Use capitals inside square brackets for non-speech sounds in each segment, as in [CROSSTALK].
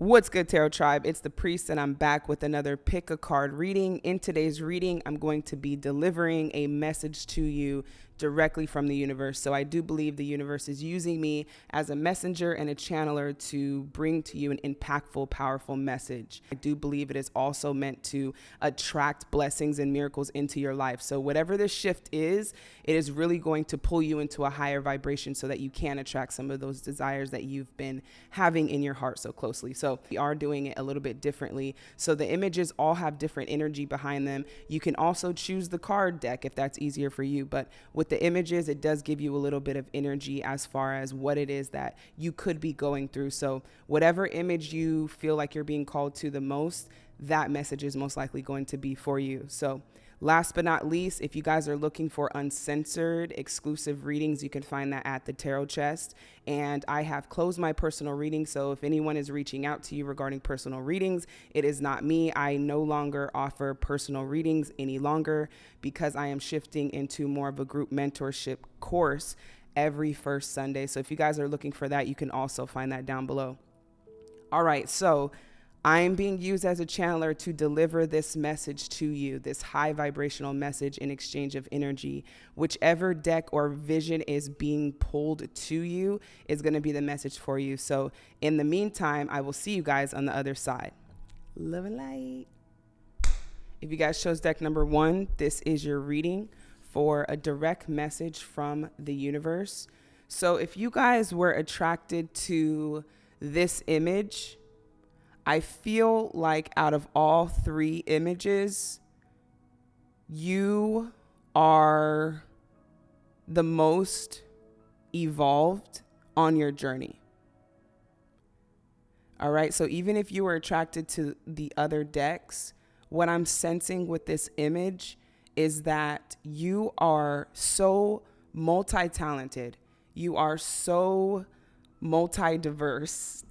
What's good, Tarot Tribe? It's the Priest, and I'm back with another pick a card reading. In today's reading, I'm going to be delivering a message to you directly from the universe. So I do believe the universe is using me as a messenger and a channeler to bring to you an impactful, powerful message. I do believe it is also meant to attract blessings and miracles into your life. So whatever the shift is, it is really going to pull you into a higher vibration so that you can attract some of those desires that you've been having in your heart so closely. So we are doing it a little bit differently. So the images all have different energy behind them. You can also choose the card deck if that's easier for you, but with with the images, it does give you a little bit of energy as far as what it is that you could be going through. So, whatever image you feel like you're being called to the most, that message is most likely going to be for you. So, Last but not least, if you guys are looking for uncensored exclusive readings, you can find that at the Tarot Chest. And I have closed my personal reading. So if anyone is reaching out to you regarding personal readings, it is not me. I no longer offer personal readings any longer because I am shifting into more of a group mentorship course every first Sunday. So if you guys are looking for that, you can also find that down below. All right. So I am being used as a channeler to deliver this message to you, this high vibrational message in exchange of energy. Whichever deck or vision is being pulled to you is going to be the message for you. So, in the meantime, I will see you guys on the other side. Love and light. If you guys chose deck number one, this is your reading for a direct message from the universe. So, if you guys were attracted to this image, I feel like out of all three images, you are the most evolved on your journey. All right. So even if you were attracted to the other decks, what I'm sensing with this image is that you are so multi talented. You are so multi diverse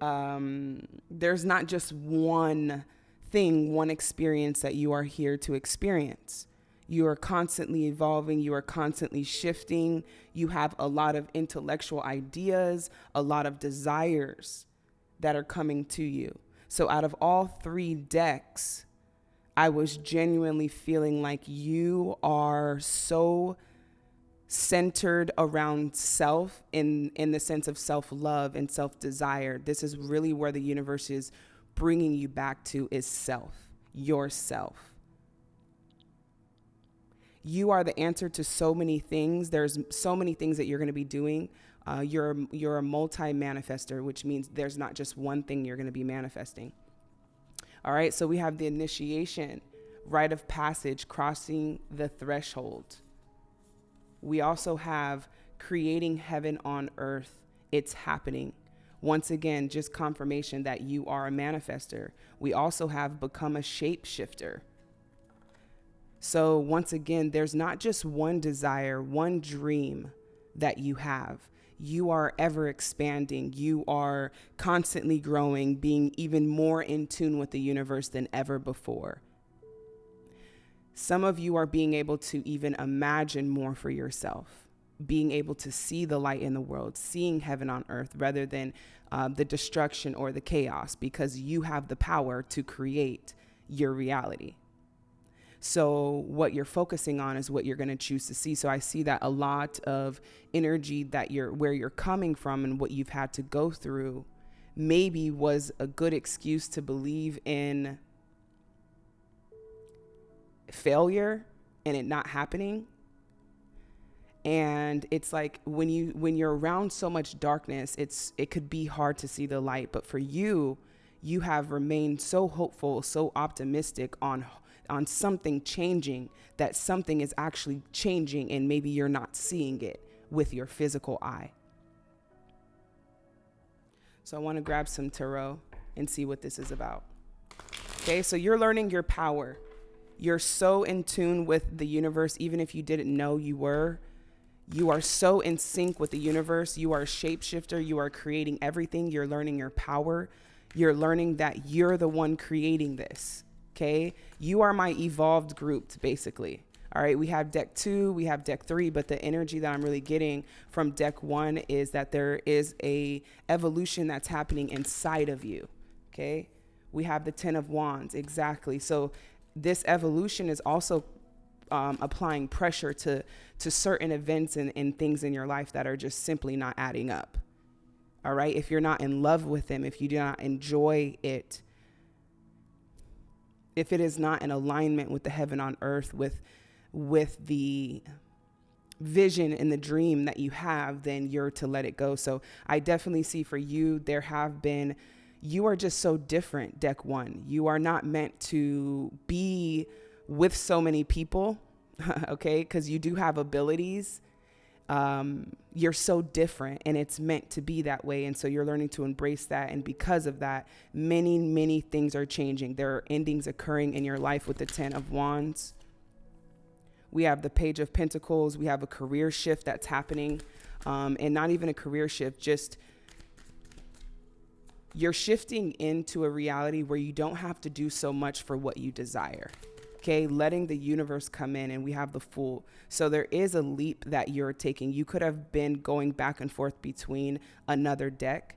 um, there's not just one thing, one experience that you are here to experience. You are constantly evolving, you are constantly shifting, you have a lot of intellectual ideas, a lot of desires that are coming to you. So, out of all three decks, I was genuinely feeling like you are so centered around self in in the sense of self-love and self-desire. This is really where the universe is bringing you back to is self yourself. You are the answer to so many things. There's so many things that you're going to be doing. Uh, you're you're a multi-manifester which means there's not just one thing you're going to be manifesting. All right so we have the initiation rite of passage crossing the threshold we also have creating heaven on earth. It's happening. Once again, just confirmation that you are a manifester. We also have become a shapeshifter. So, once again, there's not just one desire, one dream that you have. You are ever expanding. You are constantly growing, being even more in tune with the universe than ever before. Some of you are being able to even imagine more for yourself, being able to see the light in the world, seeing heaven on earth rather than uh, the destruction or the chaos, because you have the power to create your reality. So, what you're focusing on is what you're going to choose to see. So, I see that a lot of energy that you're where you're coming from and what you've had to go through maybe was a good excuse to believe in failure and it not happening. And it's like when you when you're around so much darkness it's it could be hard to see the light. But for you you have remained so hopeful so optimistic on on something changing that something is actually changing and maybe you're not seeing it with your physical eye. So i want to grab some tarot and see what this is about. Okay so you're learning your power you're so in tune with the universe, even if you didn't know you were. You are so in sync with the universe. You are a shapeshifter. You are creating everything. You're learning your power. You're learning that you're the one creating this. Okay. You are my evolved group, basically. All right, we have deck two, we have deck three, but the energy that I'm really getting from deck one is that there is a evolution that's happening inside of you. Okay, we have the Ten of Wands, exactly. So this evolution is also um, applying pressure to to certain events and, and things in your life that are just simply not adding up. All right, if you're not in love with them, if you do not enjoy it, if it is not in alignment with the heaven on earth, with with the vision and the dream that you have, then you're to let it go. So I definitely see for you, there have been, you are just so different, deck one. You are not meant to be with so many people, [LAUGHS] okay? Because you do have abilities. Um, you're so different and it's meant to be that way. And so you're learning to embrace that. And because of that, many, many things are changing. There are endings occurring in your life with the Ten of Wands. We have the Page of Pentacles. We have a career shift that's happening. Um, and not even a career shift, just you're shifting into a reality where you don't have to do so much for what you desire. Okay, letting the universe come in, and we have the Fool. So there is a leap that you're taking. You could have been going back and forth between another deck,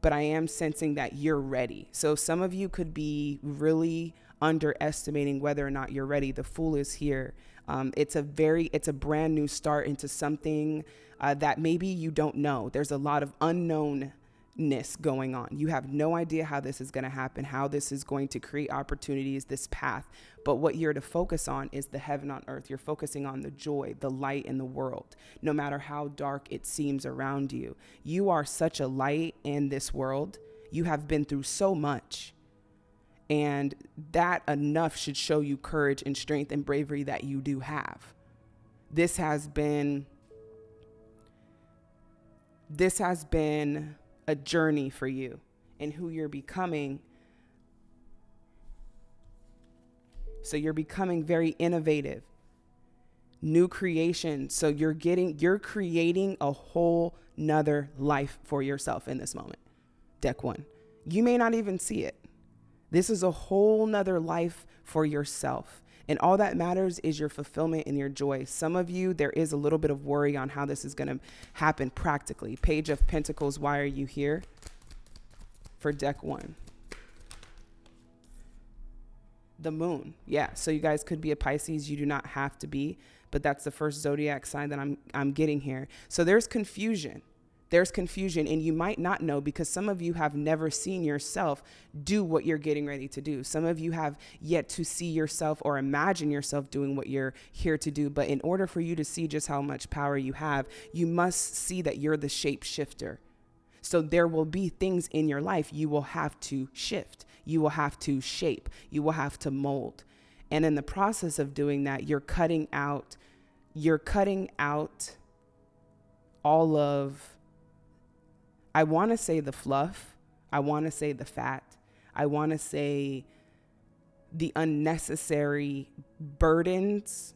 but I am sensing that you're ready. So some of you could be really underestimating whether or not you're ready. The Fool is here. Um, it's a very, it's a brand new start into something uh, that maybe you don't know. There's a lot of unknown ness going on. You have no idea how this is going to happen, how this is going to create opportunities, this path. But what you're to focus on is the heaven on earth. You're focusing on the joy, the light in the world, no matter how dark it seems around you. You are such a light in this world. You have been through so much. And that enough should show you courage and strength and bravery that you do have. This has been this has been a journey for you and who you're becoming. So you're becoming very innovative. New creation. So you're getting you're creating a whole nother life for yourself in this moment. Deck 1. You may not even see it this is a whole nother life for yourself. And all that matters is your fulfillment and your joy. Some of you, there is a little bit of worry on how this is going to happen practically. Page of Pentacles, why are you here? For deck one. The moon. Yeah. So you guys could be a Pisces. You do not have to be, but that's the first zodiac sign that I'm, I'm getting here. So there's confusion there's confusion and you might not know because some of you have never seen yourself do what you're getting ready to do. Some of you have yet to see yourself or imagine yourself doing what you're here to do. But in order for you to see just how much power you have, you must see that you're the shapeshifter. So there will be things in your life you will have to shift. You will have to shape. You will have to mold. And in the process of doing that, you're cutting out you're cutting out all of I want to say the fluff. I want to say the fat. I want to say the unnecessary burdens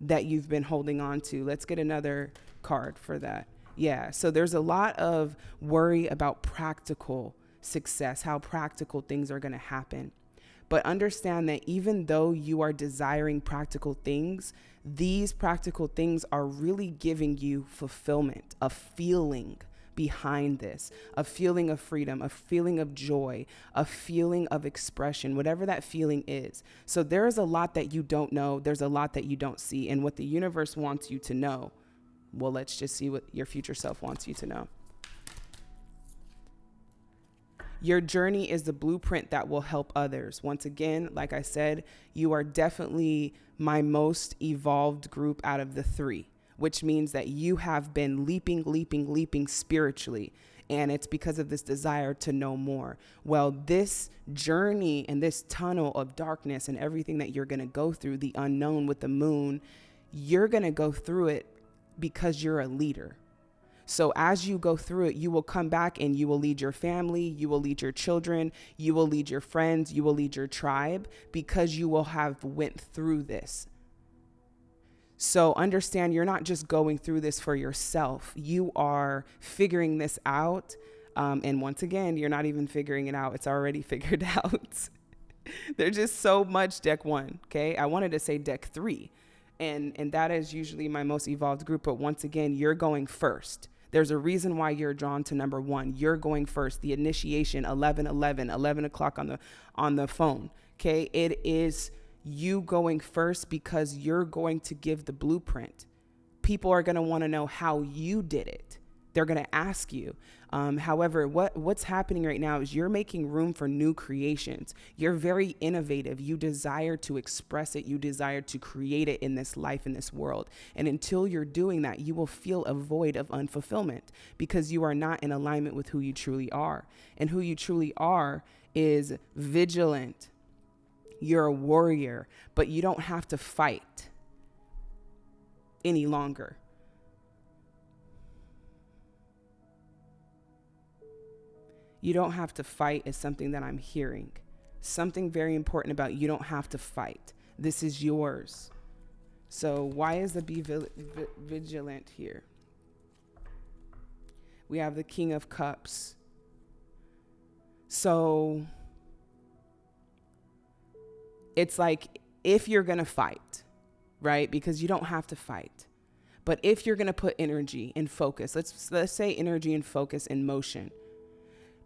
that you've been holding on to. Let's get another card for that. Yeah. So there's a lot of worry about practical success, how practical things are going to happen. But understand that even though you are desiring practical things, these practical things are really giving you fulfillment, a feeling behind this, a feeling of freedom, a feeling of joy, a feeling of expression, whatever that feeling is. So there is a lot that you don't know, there's a lot that you don't see. And what the universe wants you to know, well, let's just see what your future self wants you to know. Your journey is the blueprint that will help others. Once again, like I said, you are definitely my most evolved group out of the three, which means that you have been leaping, leaping, leaping spiritually. And it's because of this desire to know more. Well, this journey and this tunnel of darkness and everything that you're going to go through, the unknown with the moon, you're going to go through it because you're a leader so as you go through it, you will come back and you will lead your family, you will lead your children, you will lead your friends, you will lead your tribe because you will have went through this. So understand you're not just going through this for yourself. You are figuring this out. Um, and once again, you're not even figuring it out. It's already [LAUGHS] figured out. [LAUGHS] There's just so much deck one. Okay. I wanted to say deck three. And, and that is usually my most evolved group. But once again, you're going first. There's a reason why you're drawn to number one. You're going first. The initiation, 11, 11, 11 o'clock on the, on the phone. Okay. It is you going first because you're going to give the blueprint. People are going to want to know how you did it. They're going to ask you. Um, however, what what's happening right now is you're making room for new creations. You're very innovative. You desire to express it. You desire to create it in this life, in this world. And until you're doing that, you will feel a void of unfulfillment because you are not in alignment with who you truly are. And who you truly are is vigilant. You're a warrior, but you don't have to fight any longer. You don't have to fight is something that I'm hearing. Something very important about you don't have to fight. This is yours. So, why is the be vigilant here? We have the King of Cups. So, it's like if you're going to fight, right? Because you don't have to fight. But if you're going to put energy and focus, let's let's say energy and focus in motion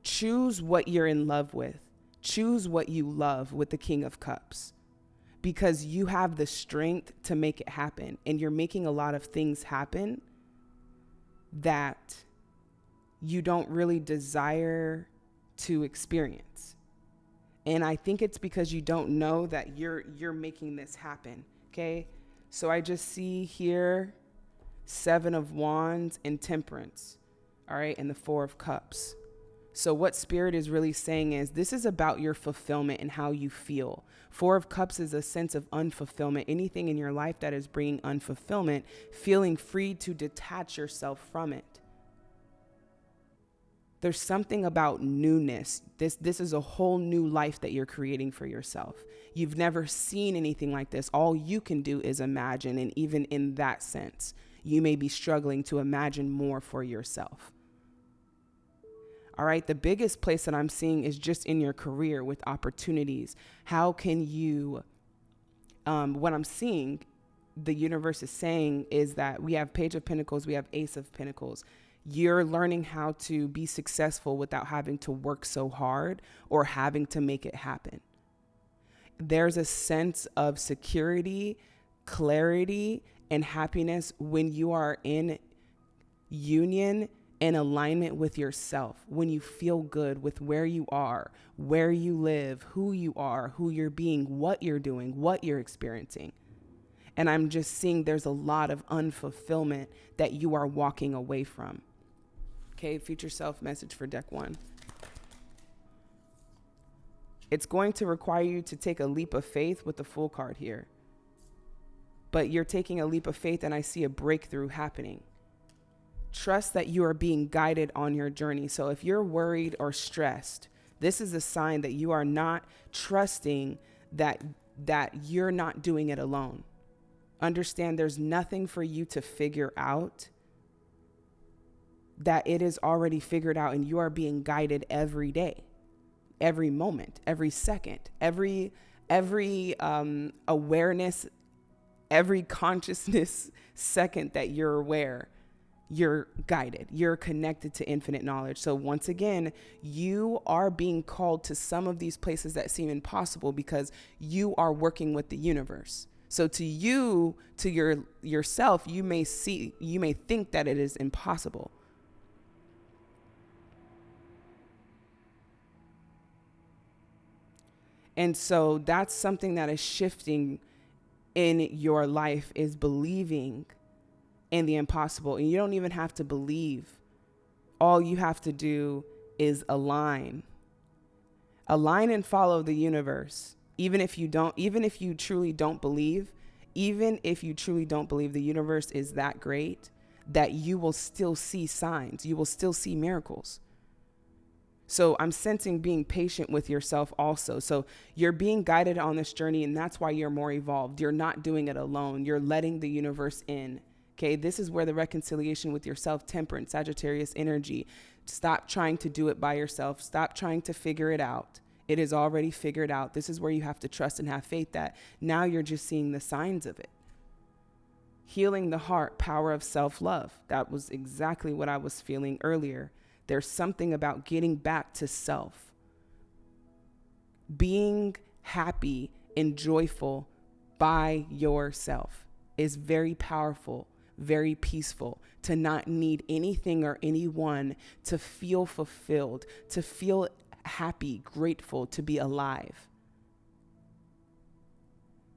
choose what you're in love with. Choose what you love with the King of Cups because you have the strength to make it happen. And you're making a lot of things happen that you don't really desire to experience. And I think it's because you don't know that you're you're making this happen. Okay? So I just see here 7 of wands and temperance. All right? And the 4 of cups. So, what Spirit is really saying is this is about your fulfillment and how you feel. Four of Cups is a sense of unfulfillment. Anything in your life that is bringing unfulfillment, feeling free to detach yourself from it. There's something about newness. This, this is a whole new life that you're creating for yourself. You've never seen anything like this. All you can do is imagine. And even in that sense, you may be struggling to imagine more for yourself. All right. The biggest place that I'm seeing is just in your career with opportunities. How can you, um, what I'm seeing, the universe is saying is that we have Page of Pentacles, we have Ace of Pentacles. You're learning how to be successful without having to work so hard or having to make it happen. There's a sense of security, clarity, and happiness when you are in union in alignment with yourself, when you feel good with where you are, where you live, who you are, who you're being, what you're doing, what you're experiencing. And I'm just seeing there's a lot of unfulfillment that you are walking away from. Okay, future self message for deck one. It's going to require you to take a leap of faith with the Fool card here. But you're taking a leap of faith, and I see a breakthrough happening trust that you are being guided on your journey. So if you're worried or stressed, this is a sign that you are not trusting that that you're not doing it alone. Understand there's nothing for you to figure out. That it is already figured out and you are being guided every day, every moment, every second, every every um, awareness, every consciousness [LAUGHS] second that you're aware you're guided, you're connected to infinite knowledge. So, once again, you are being called to some of these places that seem impossible because you are working with the universe. So to you, to your yourself, you may see you may think that it is impossible. And so that's something that is shifting in your life is believing and the impossible. And you don't even have to believe. All you have to do is align. Align and follow the universe. Even if you don't, even if you truly don't believe, even if you truly don't believe the universe is that great, that you will still see signs, you will still see miracles. So I'm sensing being patient with yourself also. So you're being guided on this journey, and that's why you're more evolved. You're not doing it alone, you're letting the universe in. Okay, this is where the reconciliation with yourself, temperance, Sagittarius energy. Stop trying to do it by yourself. Stop trying to figure it out. It is already figured out. This is where you have to trust and have faith that now you're just seeing the signs of it. Healing the heart, power of self love. That was exactly what I was feeling earlier. There's something about getting back to self, being happy and joyful by yourself is very powerful, very peaceful, to not need anything or anyone to feel fulfilled, to feel happy, grateful to be alive.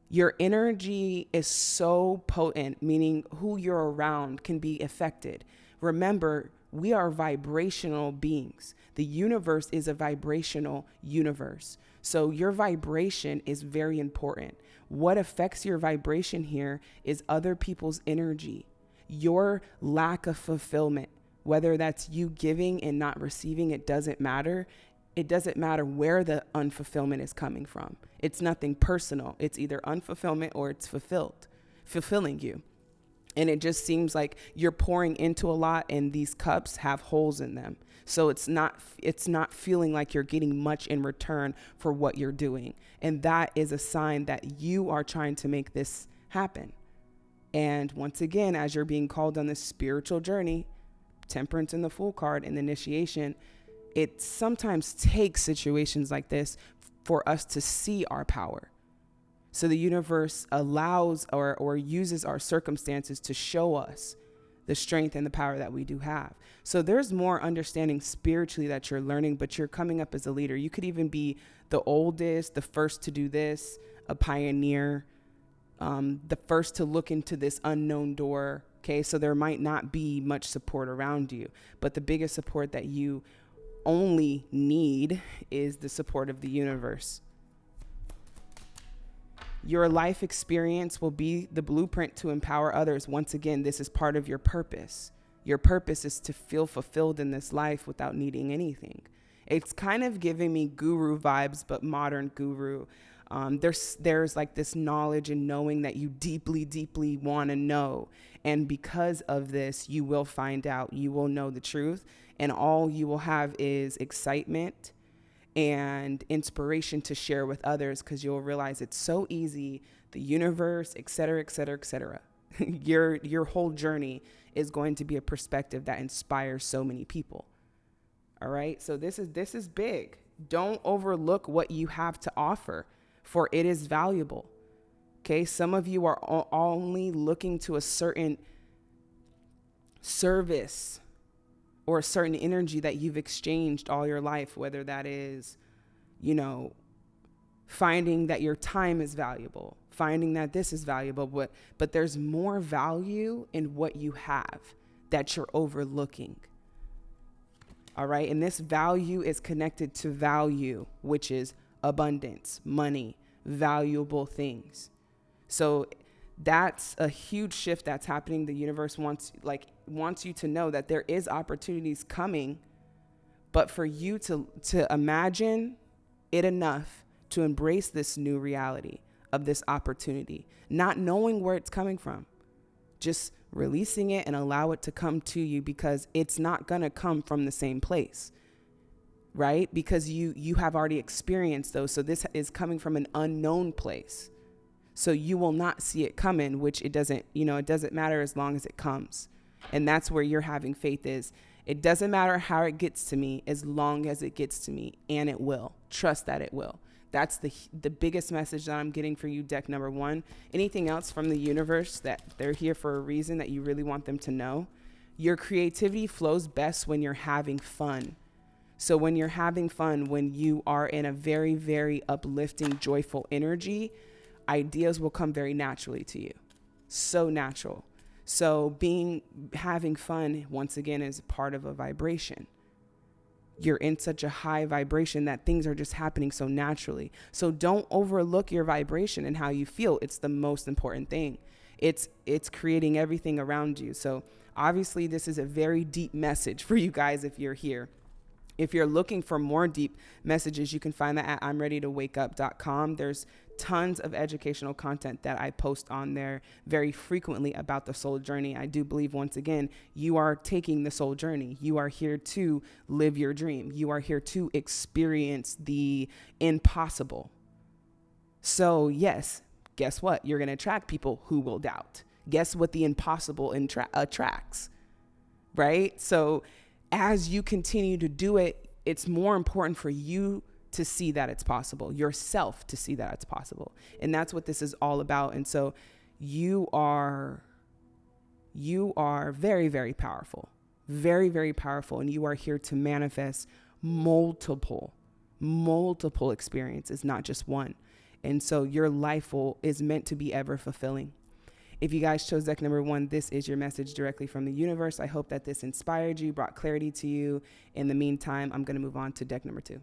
Your energy is so potent, meaning who you're around can be affected. Remember, we are vibrational beings. The universe is a vibrational universe. So your vibration is very important. What affects your vibration here is other people's energy, your lack of fulfillment, whether that's you giving and not receiving, it doesn't matter. It doesn't matter where the unfulfillment is coming from. It's nothing personal. It's either unfulfillment or it's fulfilled, fulfilling you. And it just seems like you're pouring into a lot and these cups have holes in them. So it's not it's not feeling like you're getting much in return for what you're doing. And that is a sign that you are trying to make this happen. And once again, as you're being called on this spiritual journey, temperance in the Fool card and initiation, it sometimes takes situations like this for us to see our power. So the universe allows or, or uses our circumstances to show us the strength and the power that we do have. So there's more understanding spiritually that you're learning, but you're coming up as a leader. You could even be the oldest, the first to do this, a pioneer, um, the first to look into this unknown door. Okay, so there might not be much support around you, but the biggest support that you only need is the support of the universe. Your life experience will be the blueprint to empower others. Once again, this is part of your purpose. Your purpose is to feel fulfilled in this life without needing anything. It's kind of giving me guru vibes, but modern guru. Um, there's there's like this knowledge and knowing that you deeply, deeply want to know, and because of this, you will find out. You will know the truth, and all you will have is excitement and inspiration to share with others because you'll realize it's so easy. The universe et cetera et cetera et cetera. [LAUGHS] Your your whole journey is going to be a perspective that inspires so many people. All right? So this is this is big. Don't overlook what you have to offer for it is valuable okay some of you are only looking to a certain service or a certain energy that you've exchanged all your life, whether that is, you know, finding that your time is valuable, finding that this is valuable, but, but there's more value in what you have that you're overlooking. All right. And this value is connected to value, which is abundance, money, valuable things. So that's a huge shift that's happening. The universe wants like wants you to know that there is opportunities coming, but for you to to imagine it enough to embrace this new reality of this opportunity, not knowing where it's coming from. Just releasing it and allow it to come to you because it's not going to come from the same place right because you you have already experienced those so this is coming from an unknown place so you will not see it coming, which it doesn't, you know, it doesn't matter as long as it comes. And that's where you're having faith is. It doesn't matter how it gets to me as long as it gets to me and it will. Trust that it will. That's the the biggest message that I'm getting for you deck number 1. Anything else from the universe that they're here for a reason that you really want them to know? Your creativity flows best when you're having fun. So when you're having fun, when you are in a very very uplifting, joyful energy, ideas will come very naturally to you. So natural. So being having fun once again is part of a vibration. You're in such a high vibration that things are just happening so naturally. So don't overlook your vibration and how you feel. It's the most important thing. It's it's creating everything around you. So obviously this is a very deep message for you guys if you're here. If you're looking for more deep messages, you can find that at I'mReadyToWakeUp.com. There's tons of educational content that I post on there very frequently about the soul journey. I do believe, once again, you are taking the soul journey. You are here to live your dream, you are here to experience the impossible. So, yes, guess what? You're going to attract people who will doubt. Guess what the impossible attracts, right? So, as you continue to do it, it's more important for you to see that it's possible, yourself to see that it's possible. And that's what this is all about. And so you are you are very very powerful. Very very powerful and you are here to manifest multiple multiple experiences, not just one. And so your life will, is meant to be ever fulfilling. If you guys chose deck number one, this is your message directly from the universe. I hope that this inspired you, brought clarity to you. In the meantime, I'm going to move on to deck number two.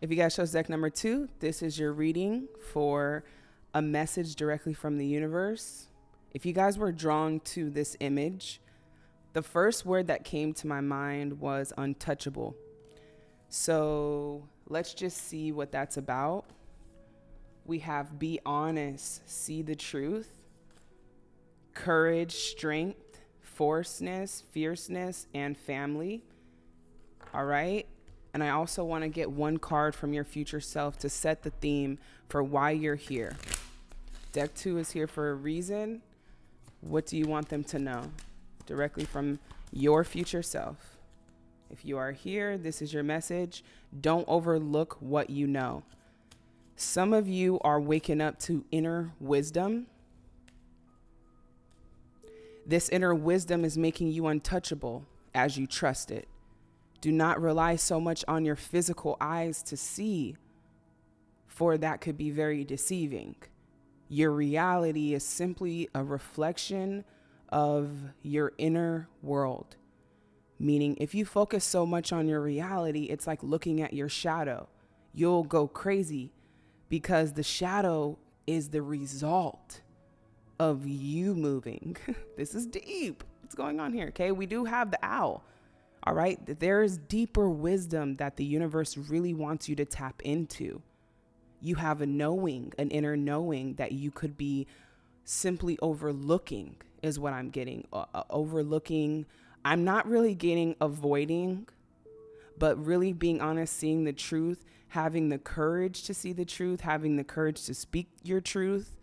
If you guys chose deck number two, this is your reading for a message directly from the universe. If you guys were drawn to this image, the first word that came to my mind was untouchable. So let's just see what that's about. We have be honest, see the truth, courage, strength, forceness, fierceness, and family. All right. And I also want to get one card from your future self to set the theme for why you're here. Deck two is here for a reason. What do you want them to know? Directly from your future self. If you are here, this is your message. Don't overlook what you know. Some of you are waking up to inner wisdom. This inner wisdom is making you untouchable as you trust it. Do not rely so much on your physical eyes to see, for that could be very deceiving. Your reality is simply a reflection of your inner world. Meaning, if you focus so much on your reality, it's like looking at your shadow. You'll go crazy because the shadow is the result of you moving. [LAUGHS] this is deep. What's going on here? Okay. We do have the owl. All right. There is deeper wisdom that the universe really wants you to tap into. You have a knowing, an inner knowing that you could be simply overlooking, is what I'm getting. Uh, uh overlooking. I'm not really getting avoiding, but really being honest, seeing the truth having the courage to see the truth, having the courage to speak your truth,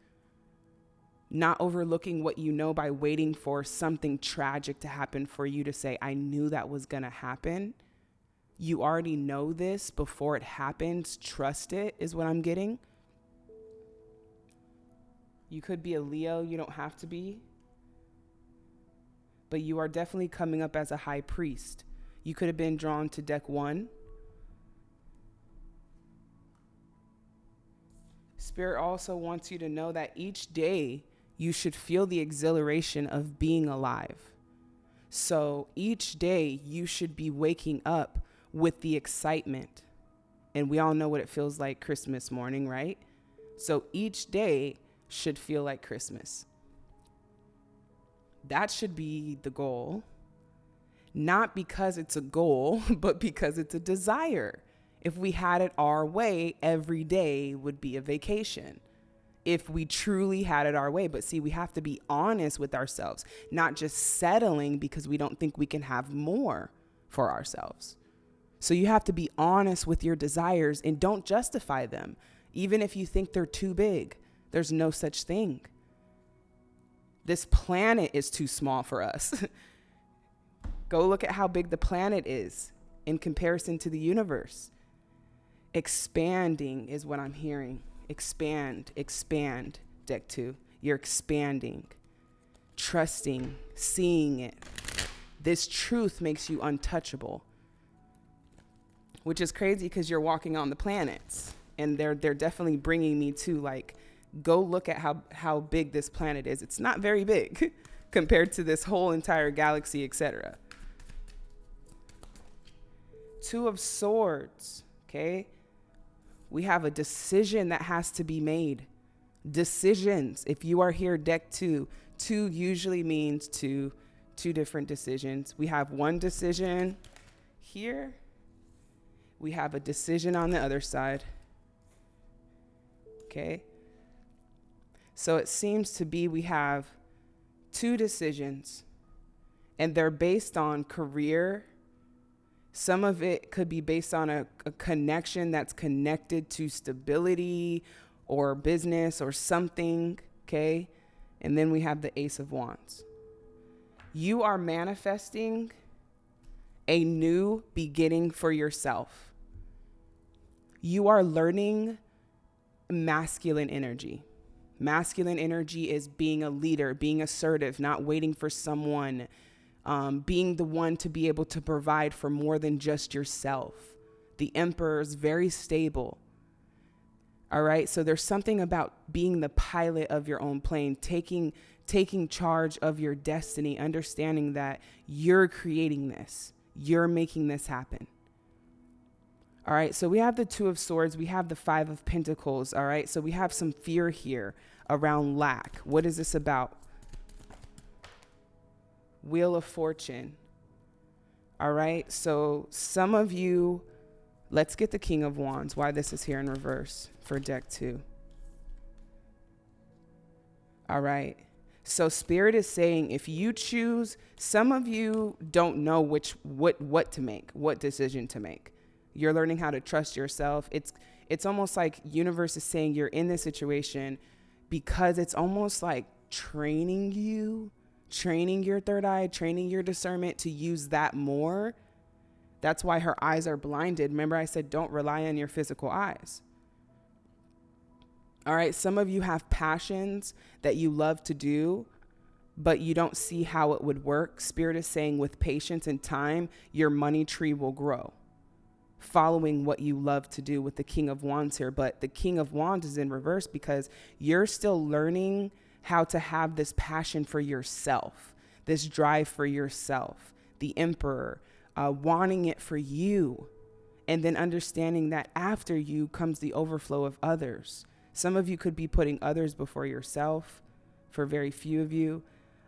not overlooking what you know by waiting for something tragic to happen for you to say, I knew that was going to happen. You already know this before it happens. Trust it, is what I'm getting. You could be a Leo, you don't have to be. But you are definitely coming up as a high priest. You could have been drawn to deck one Spirit also wants you to know that each day you should feel the exhilaration of being alive. So each day you should be waking up with the excitement. And we all know what it feels like Christmas morning, right? So each day should feel like Christmas. That should be the goal. Not because it's a goal, [LAUGHS] but because it's a desire. If we had it our way, every day would be a vacation. If we truly had it our way. But see, we have to be honest with ourselves, not just settling because we don't think we can have more for ourselves. So you have to be honest with your desires and don't justify them. Even if you think they're too big, there's no such thing. This planet is too small for us. [LAUGHS] Go look at how big the planet is in comparison to the universe. Expanding is what I'm hearing. Expand, expand, deck two. You're expanding, trusting, seeing it. This truth makes you untouchable, which is crazy because you're walking on the planets. And they're, they're definitely bringing me to like, go look at how, how big this planet is. It's not very big [LAUGHS] compared to this whole entire galaxy, etc. Two of Swords, okay? We have a decision that has to be made. Decisions. If you are here, deck two, two usually means two, two different decisions. We have one decision here, we have a decision on the other side. Okay? So it seems to be we have two decisions, and they're based on career. Some of it could be based on a, a connection that's connected to stability or business or something. Okay? And then we have the Ace of Wands. You are manifesting a new beginning for yourself. You are learning masculine energy. Masculine energy is being a leader, being assertive, not waiting for someone, um, being the one to be able to provide for more than just yourself. The emperor is very stable. All right. So there's something about being the pilot of your own plane, taking taking charge of your destiny, understanding that you're creating this. You're making this happen. All right, so we have the Two of Swords, we have the Five of Pentacles. All right, so we have some fear here around lack. What is this about? Wheel of Fortune. All right, so some of you, let's get the King of Wands, why this is here in reverse for deck two. All right. So spirit is saying if you choose, some of you don't know which what what to make, what decision to make. You're learning how to trust yourself. It's it's almost like universe is saying you're in this situation because it's almost like training you, training your third eye, training your discernment to use that more. That's why her eyes are blinded. Remember I said don't rely on your physical eyes. All right, some of you have passions that you love to do, but you don't see how it would work. Spirit is saying with patience and time, your money tree will grow. Following what you love to do with the King of Wands here. But the King of Wands is in reverse because you're still learning how to have this passion for yourself, this drive for yourself, the Emperor, uh, wanting it for you, and then understanding that after you comes the overflow of others. Some of you could be putting others before yourself, for very few of you.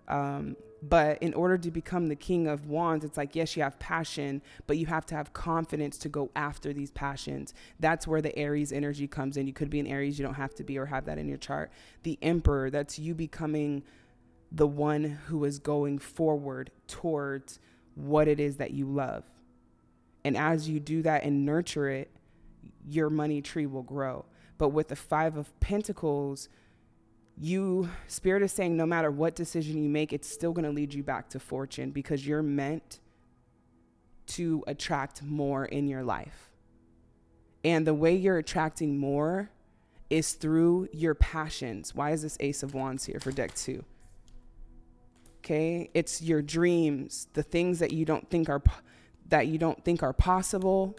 Um, but in order to become the king of wands, it's like, yes, you have passion, but you have to have confidence to go after these passions. That's where the Aries energy comes in. You could be an Aries, you don't have to be or have that in your chart. The emperor, that's you becoming the one who is going forward towards what it is that you love. And as you do that and nurture it, your money tree will grow. But with the Five of Pentacles, you, Spirit is saying no matter what decision you make, it's still going to lead you back to fortune because you're meant to attract more in your life. And the way you're attracting more is through your passions. Why is this Ace of Wands here for deck two? Okay, it's your dreams, the things that you don't think are that you don't think are possible,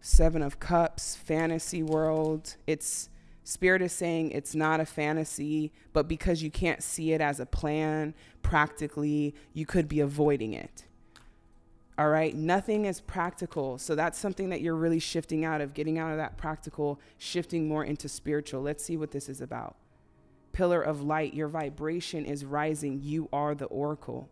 Seven of Cups, fantasy world. It's Spirit is saying it's not a fantasy, but because you can't see it as a plan, practically, you could be avoiding it. All right, nothing is practical. So that's something that you're really shifting out of, getting out of that practical, shifting more into spiritual. Let's see what this is about. Pillar of light, your vibration is rising. You are the oracle.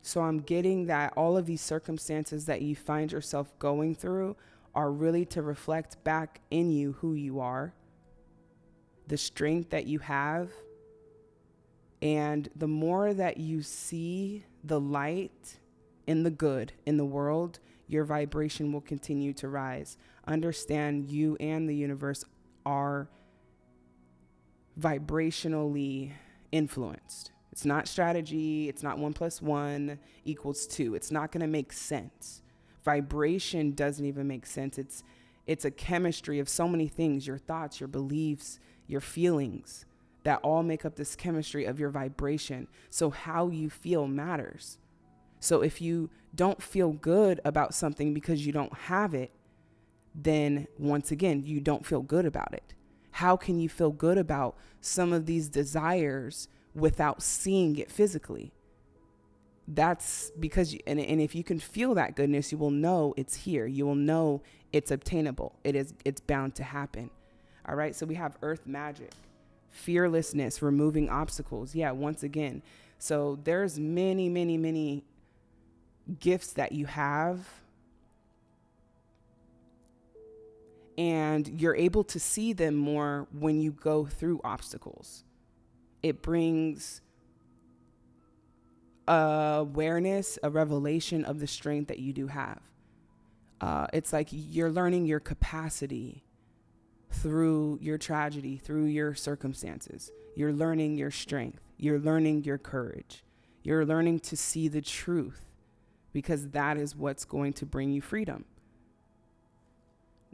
So I'm getting that all of these circumstances that you find yourself going through are really to reflect back in you who you are, the strength that you have. And the more that you see the light in the good in the world, your vibration will continue to rise. Understand you and the universe are vibrationally influenced. It's not strategy. It's not one plus one equals two. It's not going to make sense. Vibration doesn't even make sense. It's it's a chemistry of so many things, your thoughts, your beliefs, your feelings that all make up this chemistry of your vibration. So how you feel matters. So if you don't feel good about something because you don't have it, then once again, you don't feel good about it. How can you feel good about some of these desires without seeing it physically. That's because, you, and, and if you can feel that goodness, you will know it's here. You will know it's obtainable. It is, it's bound to happen. All right. So we have earth magic, fearlessness, removing obstacles. Yeah. Once again, So there's many, many, many gifts that you have and you're able to see them more when you go through obstacles. It brings awareness, a revelation of the strength that you do have. Uh, it's like you're learning your capacity through your tragedy, through your circumstances. You're learning your strength. You're learning your courage. You're learning to see the truth because that is what's going to bring you freedom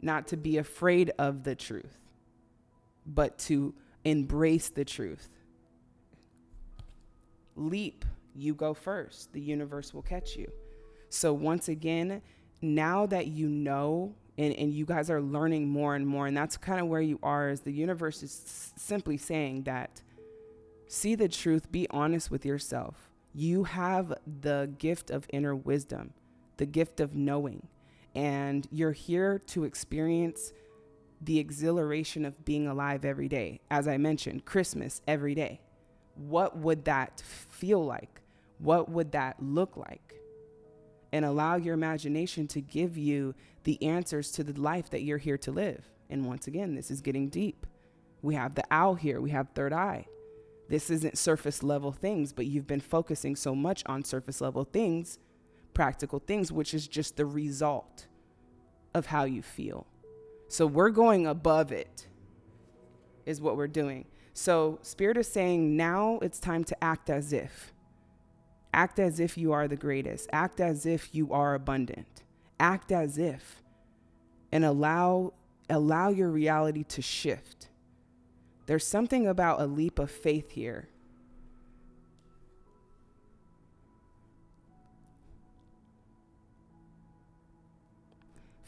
not to be afraid of the truth, but to embrace the truth. Leap, you go first. The universe will catch you. So, once again, now that you know and, and you guys are learning more and more, and that's kind of where you are, is the universe is simply saying that see the truth, be honest with yourself. You have the gift of inner wisdom, the gift of knowing and you're here to experience the exhilaration of being alive every day. As I mentioned, Christmas every day. What would that feel like? What would that look like? And allow your imagination to give you the answers to the life that you're here to live. And once again, this is getting deep. We have the owl here, we have third eye. This isn't surface level things, but you've been focusing so much on surface level things practical things, which is just the result of how you feel. So we're going above it, is what we're doing. So Spirit is saying now it's time to act as if. Act as if you are the greatest. Act as if you are abundant. Act as if. And allow allow your reality to shift. There's something about a leap of faith here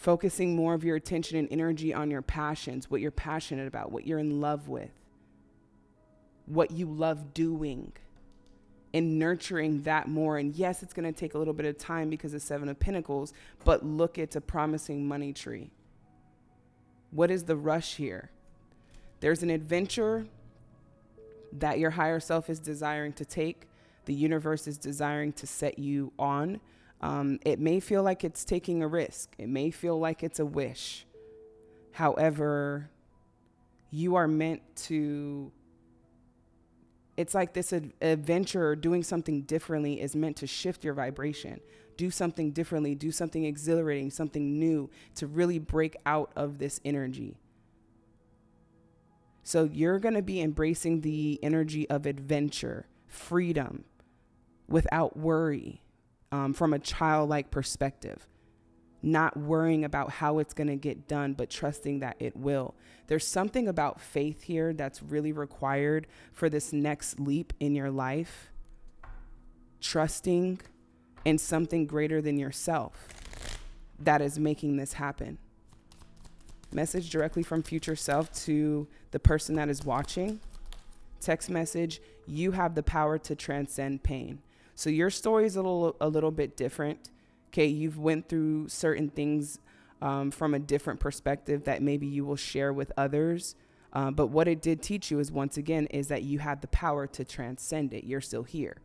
focusing more of your attention and energy on your passions, what you're passionate about, what you're in love with, what you love doing, and nurturing that more. And yes, it's going to take a little bit of time because of Seven of Pentacles, but look, it's a promising money tree. What is the rush here? There's an adventure that your higher self is desiring to take, the universe is desiring to set you on um, it may feel like it's taking a risk, it may feel like it's a wish. However, you are meant to. It's like this ad- adventure, doing something differently is meant to shift your vibration. Do something differently, do something exhilarating, something new to really break out of this energy. So you're going to be embracing the energy of adventure, freedom, without worry um, from a childlike perspective, not worrying about how it's going to get done, but trusting that it will. There's something about faith here that's really required for this next leap in your life. Trusting in something greater than yourself that is making this happen. Message directly from future self to the person that is watching. Text message, you have the power to transcend pain. So your story is a little a little bit different. Okay, you've went through certain things um, from a different perspective that maybe you will share with others. Uh, but what it did teach you is once again is that you had the power to transcend it. You're still here.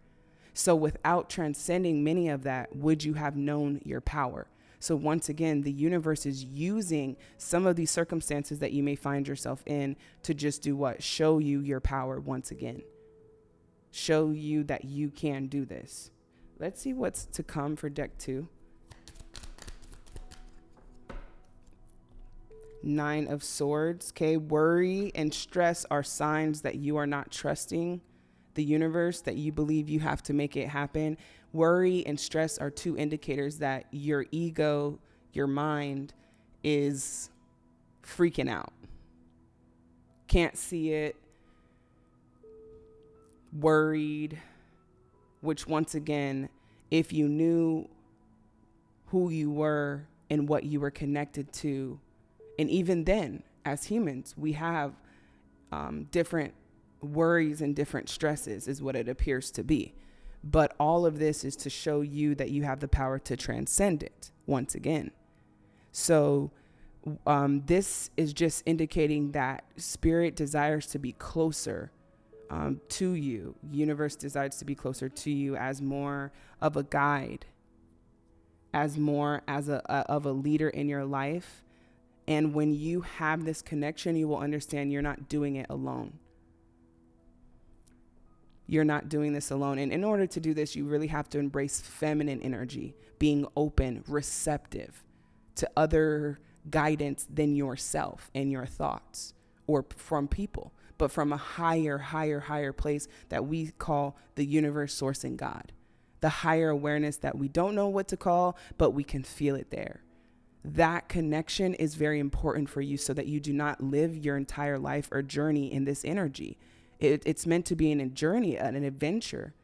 So without transcending many of that, would you have known your power? So once again, the universe is using some of these circumstances that you may find yourself in to just do what? Show you your power once again show you that you can do this. Let's see what's to come for deck two. Nine of Swords. Okay, worry and stress are signs that you are not trusting the universe, that you believe you have to make it happen. Worry and stress are two indicators that your ego, your mind, is freaking out. Can't see it, worried, which once again, if you knew who you were and what you were connected to, and even then, as humans, we have um, different worries and different stresses, is what it appears to be. But all of this is to show you that you have the power to transcend it once again. So, um, this is just indicating that spirit desires to be closer um, to you. Universe desires to be closer to you as more of a guide, as more as a, a of a leader in your life. And when you have this connection, you will understand you're not doing it alone. You're not doing this alone. And in order to do this, you really have to embrace feminine energy, being open, receptive to other guidance than yourself and your thoughts or from people but from a higher, higher, higher place that we call the universe, source, and God. The higher awareness that we don't know what to call, but we can feel it there. That connection is very important for you so that you do not live your entire life or journey in this energy. It, it's meant to be an, a journey, an adventure.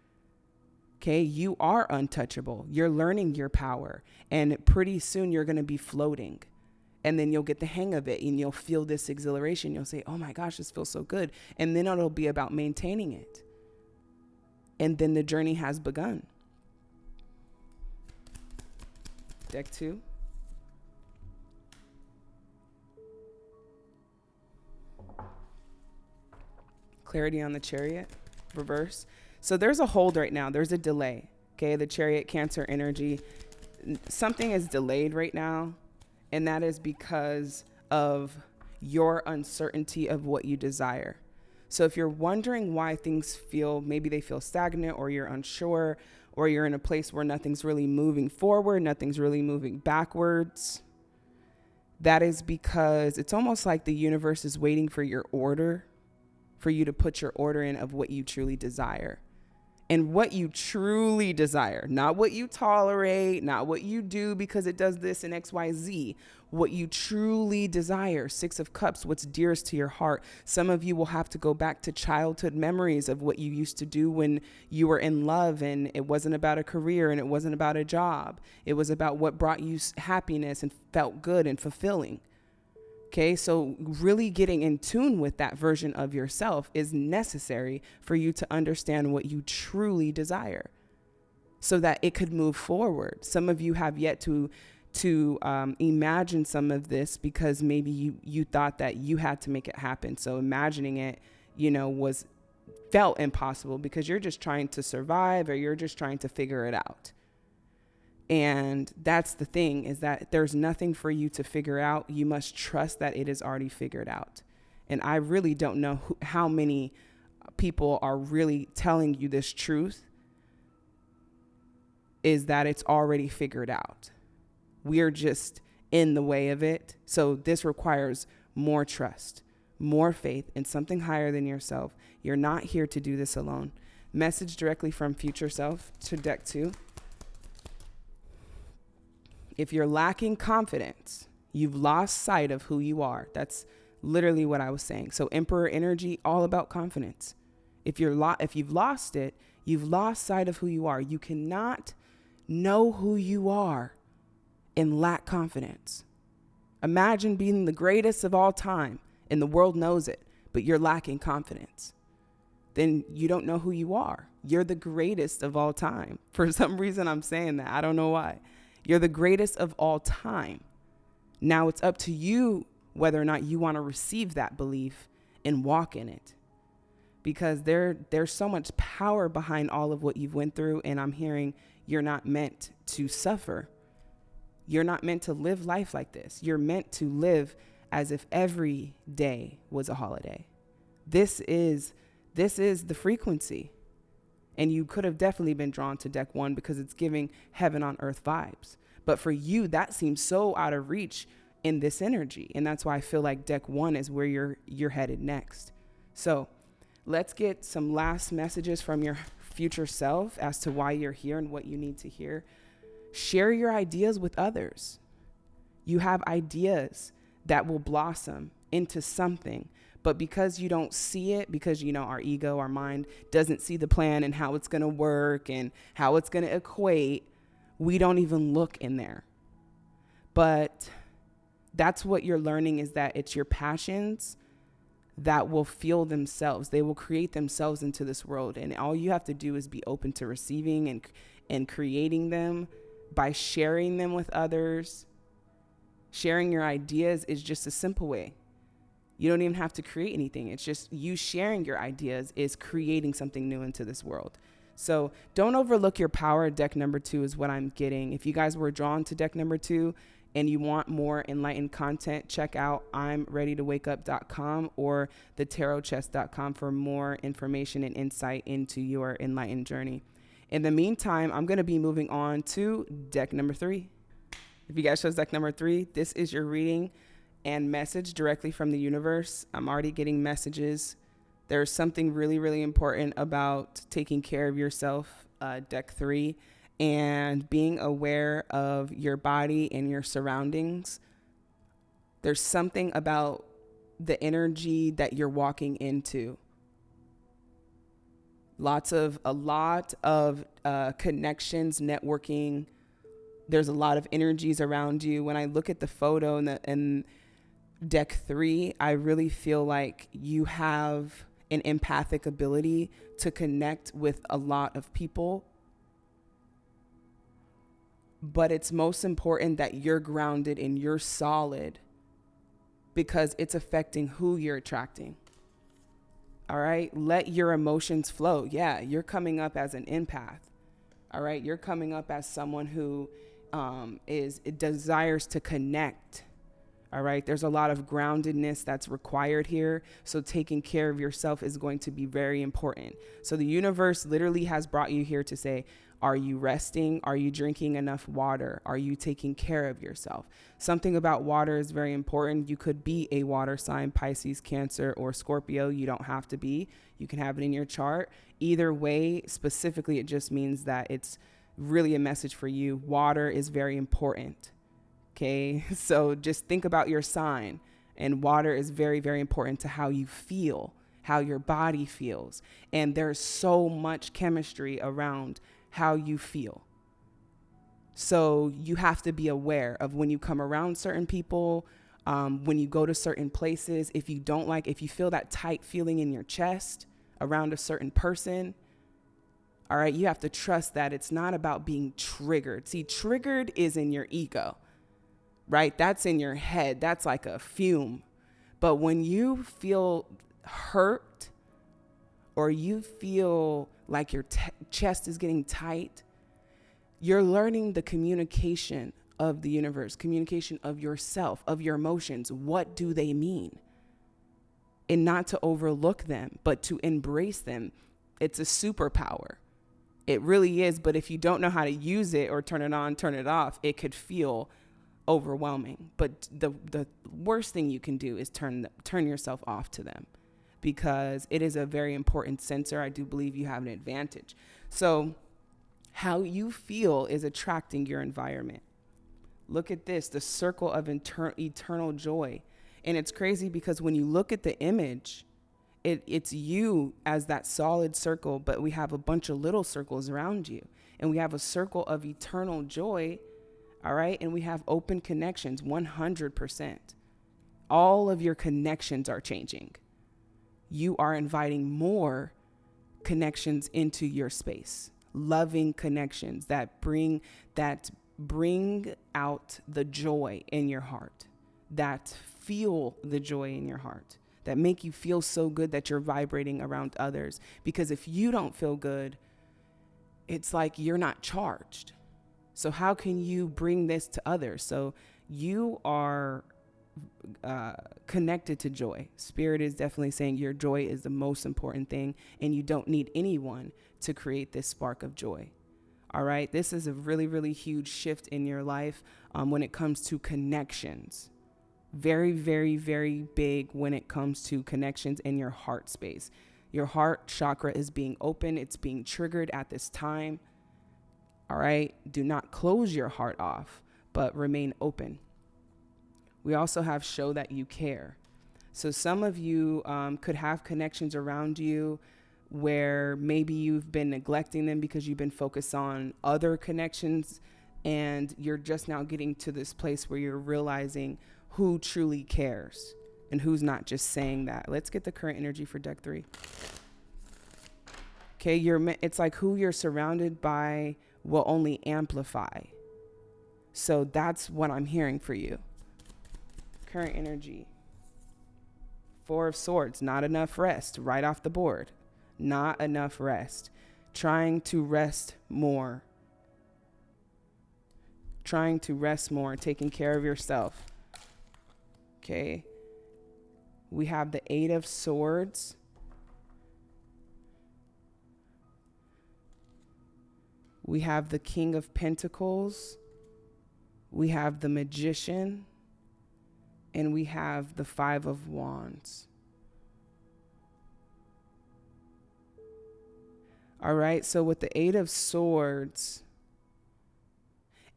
Okay, you are untouchable. You're learning your power, and pretty soon you're going to be floating and then you'll get the hang of it and you'll feel this exhilaration. You'll say, oh my gosh, this feels so good. And then it'll be about maintaining it. And then the journey has begun. Deck two. Clarity on the chariot, reverse. So there's a hold right now, there's a delay. Okay, the chariot, Cancer energy. Something is delayed right now and that is because of your uncertainty of what you desire. So if you're wondering why things feel, maybe they feel stagnant or you're unsure or you're in a place where nothing's really moving forward, nothing's really moving backwards, that is because it's almost like the universe is waiting for your order, for you to put your order in of what you truly desire and what you truly desire, not what you tolerate, not what you do because it does this and XYZ, what you truly desire. Six of Cups, what's dearest to your heart. Some of you will have to go back to childhood memories of what you used to do when you were in love and it wasn't about a career and it wasn't about a job. It was about what brought you happiness and felt good and fulfilling. Okay, so really getting in tune with that version of yourself is necessary for you to understand what you truly desire so that it could move forward. Some of you have yet to to um, imagine some of this because maybe you you thought that you had to make it happen. So imagining it, you know, was felt impossible because you're just trying to survive or you're just trying to figure it out. And that's the thing is that there's nothing for you to figure out. You must trust that it is already figured out. And I really don't know who, how many people are really telling you this truth is that it's already figured out. We're just in the way of it. So this requires more trust, more faith in something higher than yourself. You're not here to do this alone. Message directly from future self to deck two if you're lacking confidence, you've lost sight of who you are. That's literally what I was saying. So emperor energy all about confidence. If you're lo- if you've lost it, you've lost sight of who you are. You cannot know who you are and lack confidence. Imagine being the greatest of all time and the world knows it, but you're lacking confidence. Then you don't know who you are. You're the greatest of all time. [LAUGHS] For some reason, I'm saying that. I don't know why. You're the greatest of all time. Now it's up to you whether or not you want to receive that belief and walk in it. Because there there's so much power behind all of what you've went through and I'm hearing you're not meant to suffer. You're not meant to live life like this. You're meant to live as if every day was a holiday. This is this is the frequency. And you could have definitely been drawn to deck one because it's giving heaven on earth vibes. But for you, that seems so out of reach in this energy. And that's why I feel like deck one is where you're you're headed next. So let's get some last messages from your future self as to why you're here and what you need to hear. Share your ideas with others. You have ideas that will blossom into something but because you don't see it, because you know our ego, our mind doesn't see the plan and how it's going to work and how it's going to equate, we don't even look in there. But that's what you're learning is that it's your passions that will feel themselves. They will create themselves into this world and all you have to do is be open to receiving and and creating them by sharing them with others. Sharing your ideas is just a simple way You don't even have to create anything. It's just you sharing your ideas is creating something new into this world. So don't overlook your power. Deck number two is what I'm getting. If you guys were drawn to deck number two and you want more enlightened content, check out I'm ready to wake up.com or the tarotchest.com for more information and insight into your enlightened journey. In the meantime, I'm going to be moving on to deck number three. If you guys chose deck number three, this is your reading and message directly from the universe. I'm already getting messages. There's something really, really important about taking care of yourself, uh, deck three, and being aware of your body and your surroundings. There's something about the energy that you're walking into. Lots of, a lot of uh, connections, networking. There's a lot of energies around you. When I look at the photo and the, and deck three, I really feel like you have an empathic ability to connect with a lot of people. But it's most important that you're grounded and you're solid because it's affecting who you're attracting. All right. Let your emotions flow. Yeah. You're coming up as an empath. All right. You're coming up as someone who um, is, desires to connect all right. There's a lot of groundedness that's required here. So taking care of yourself is going to be very important. So the universe literally has brought you here to say, are you resting? Are you drinking enough water? Are you taking care of yourself? Something about water is very important. You could be a water sign, Pisces, Cancer, or Scorpio. You don't have to be. You can have it in your chart. Either way, specifically, it just means that it's really a message for you. Water is very important. Okay. [LAUGHS] So just think about your sign. And water is very, very important to how you feel, how your body feels. And there's so much chemistry around how you feel. So you have to be aware of when you come around certain people, um, when you go to certain places. If you don't like, if you feel that tight feeling in your chest around a certain person, all right, you have to trust that it's not about being triggered. See, triggered is in your ego right? That's in your head. That's like a fume. But when you feel hurt or you feel like your t- chest is getting tight, you're learning the communication of the universe, communication of yourself, of your emotions. What do they mean? And not to overlook them, but to embrace them. It's a superpower. It really is. But if you don't know how to use it or turn it on, turn it off, it could feel overwhelming. But the the worst thing you can do is turn turn yourself off to them because it is a very important sensor. I do believe you have an advantage. So how you feel is attracting your environment. Look at this, the circle of inter- eternal joy. And it's crazy because when you look at the image, it, it's you as that solid circle, but we have a bunch of little circles around you. And we have a circle of eternal joy all right. And we have open connections 100%. All of your connections are changing. You are inviting more connections into your space, loving connections that bring that bring out the joy in your heart, that feel the joy in your heart, that make you feel so good that you're vibrating around others. Because if you don't feel good, it's like you're not charged. So, how can you bring this to others? So, you are uh, connected to joy. Spirit is definitely saying your joy is the most important thing, and you don't need anyone to create this spark of joy. All right. This is a really, really huge shift in your life um, when it comes to connections. Very, very, very big when it comes to connections in your heart space. Your heart chakra is being open, it's being triggered at this time. All right. Do not close your heart off, but remain open. We also have show that you care. So some of you um, could have connections around you where maybe you've been neglecting them because you've been focused on other connections and you're just now getting to this place where you're realizing who truly cares and who's not just saying that. Let's get the current energy for deck 3. Okay, you're it's like who you're surrounded by will only amplify. So that's what I'm hearing for you. Current energy. Four of Swords, not enough rest, right off the board. Not enough rest. Trying to rest more. Trying to rest more, taking care of yourself. Okay. We have the Eight of Swords. We have the King of Pentacles. We have the Magician and we have the Five of Wands. All right, so with the Eight of Swords,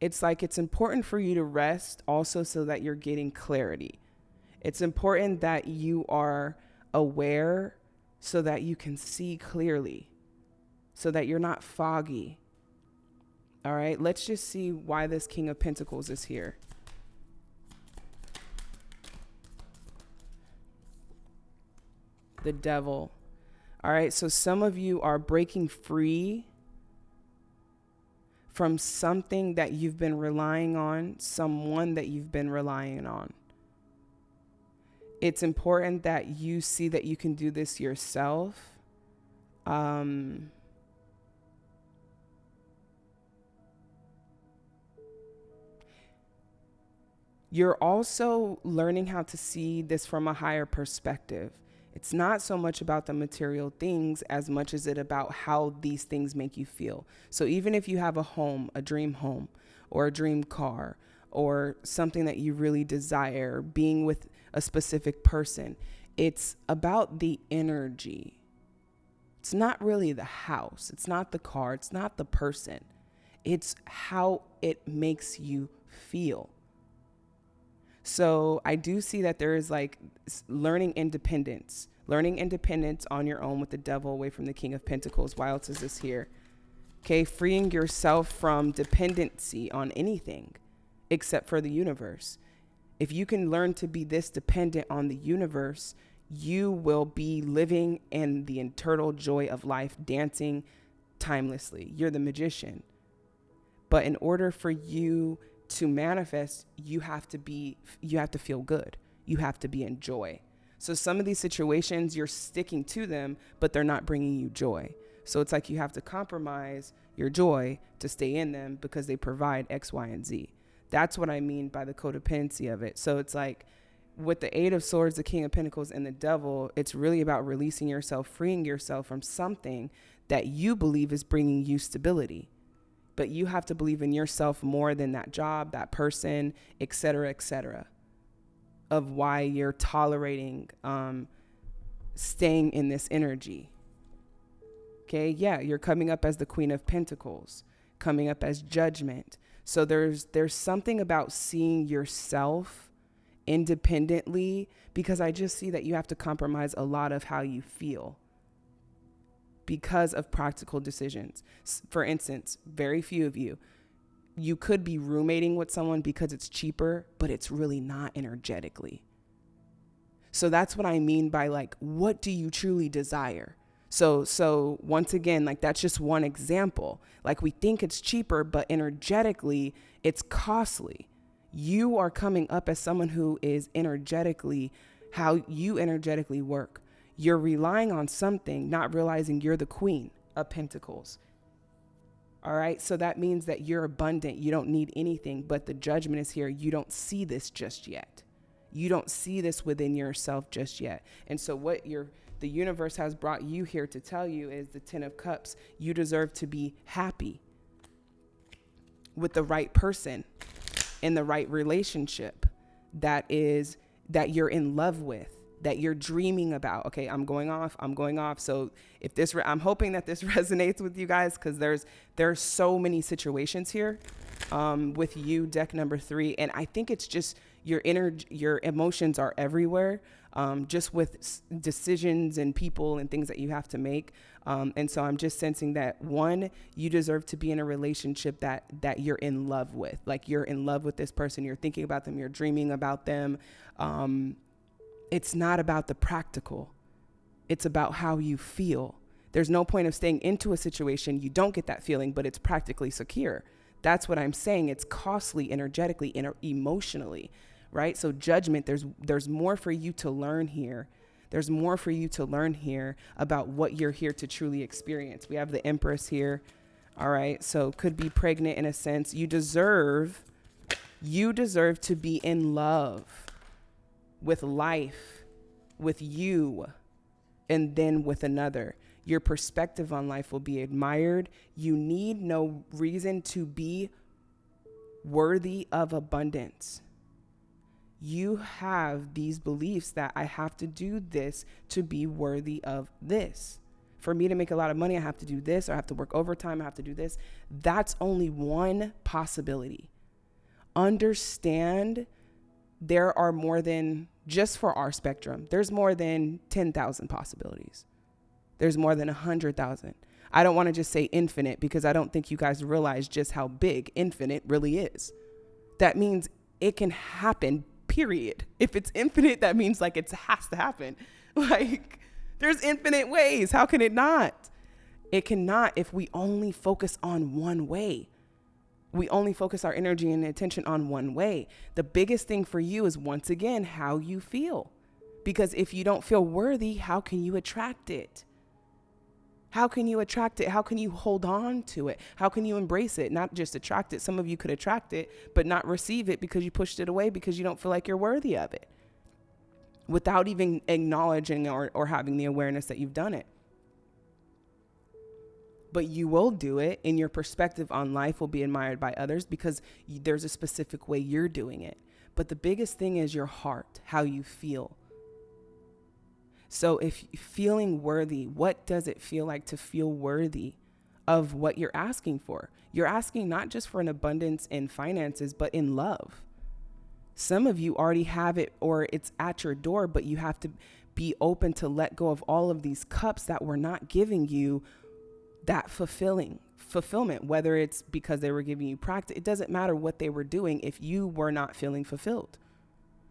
it's like it's important for you to rest also so that you're getting clarity. It's important that you are aware so that you can see clearly, so that you're not foggy. All right, let's just see why this King of Pentacles is here. the devil. All right, so some of you are breaking free from something that you've been relying on, someone that you've been relying on. It's important that you see that you can do this yourself. Um, you're also learning how to see this from a higher perspective. It's not so much about the material things as much as it about how these things make you feel. So even if you have a home, a dream home, or a dream car, or something that you really desire, being with a specific person, it's about the energy. It's not really the house, it's not the car, it's not the person. It's how it makes you feel. So I do see that there is like learning independence, learning independence on your own with the devil away from the King of Pentacles. Why else is this here? Okay, freeing yourself from dependency on anything except for the universe. If you can learn to be this dependent on the universe, you will be living in the eternal joy of life, dancing timelessly. You're the magician. But in order for you to manifest, you have to be, you have to feel good. You have to be in joy. So some of these situations, you're sticking to them, but they're not bringing you joy. So it's like you have to compromise your joy to stay in them because they provide X, Y, and Z. That's what I mean by the codependency of it. So it's like with the Eight of Swords, the King of Pentacles, and the Devil, it's really about releasing yourself, freeing yourself from something that you believe is bringing you stability but you have to believe in yourself more than that job, that person, et cetera, et cetera, of why you're tolerating um, staying in this energy. Okay, yeah, you're coming up as the Queen of Pentacles, coming up as judgment. So there's there's something about seeing yourself independently because I just see that you have to compromise a lot of how you feel because of practical decisions. For instance, very few of you, you could be roommating with someone because it's cheaper, but it's really not energetically. So that's what I mean by like, what do you truly desire? So, so once again, like that's just one example. Like we think it's cheaper, but energetically, it's costly. You are coming up as someone who is energetically how you energetically work. You're relying on something, not realizing you're the queen of pentacles. All right. So that means that you're abundant. You don't need anything, but the judgment is here. You don't see this just yet. You don't see this within yourself just yet. And so what your the universe has brought you here to tell you is the 10 of cups. You deserve to be happy with the right person in the right relationship that is that you're in love with that you're dreaming about. Okay, I'm going off. I'm going off. So if this, re- I'm hoping that this [LAUGHS] resonates with you guys because there's there's so many situations here um, with you, deck number three, and I think it's just your inner your emotions are everywhere. Um, just with s- decisions and people and things that you have to make. Um, and so I'm just sensing that one, you deserve to be in a relationship that that you're in love with. Like you're in love with this person. You're thinking about them. You're dreaming about them. Um, it's not about the practical, it's about how you feel. There's no point of staying into a situation you don't get that feeling, but it's practically secure. That's what I'm saying. It's costly energetically and emotionally, right? So judgment, there's there's more for you to learn here. There's more for you to learn here about what you're here to truly experience. We have the Empress here. All right. So could be pregnant in a sense. You deserve you deserve to be in love with life, with you, and then with another. Your perspective on life will be admired. You need no reason to be worthy of abundance you have these beliefs that I have to do this to be worthy of this. For me to make a lot of money, I have to do this, or I have to work overtime, I have to do this. That's only one possibility. Understand there are more than, just for our spectrum, there's more than 10,000 possibilities. There's more than 100,000. I don't want to just say infinite because I don't think you guys realize just how big infinite really is. That means it can happen period. If it's infinite, that means like it has to happen. [LAUGHS] Like there's infinite ways. How can it not? It cannot if we only focus on one way. We only focus our energy and attention on one way. The biggest thing for you is once again how you feel. Because if you don't feel worthy, how can you attract it? How can you attract it? How can you hold on to it? How can you embrace it? Not just attract it. Some of you could attract it, but not receive it because you pushed it away because you don't feel like you're worthy of it without even acknowledging or, or having the awareness that you've done it. But you will do it, and your perspective on life will be admired by others because there's a specific way you're doing it. But the biggest thing is your heart, how you feel so, if feeling worthy, what does it feel like to feel worthy of what you're asking for? You're asking not just for an abundance in finances, but in love. Some of you already have it or it's at your door, but you have to be open to let go of all of these cups that were not giving you that fulfilling fulfillment, whether it's because they were giving you practice. It doesn't matter what they were doing if you were not feeling fulfilled.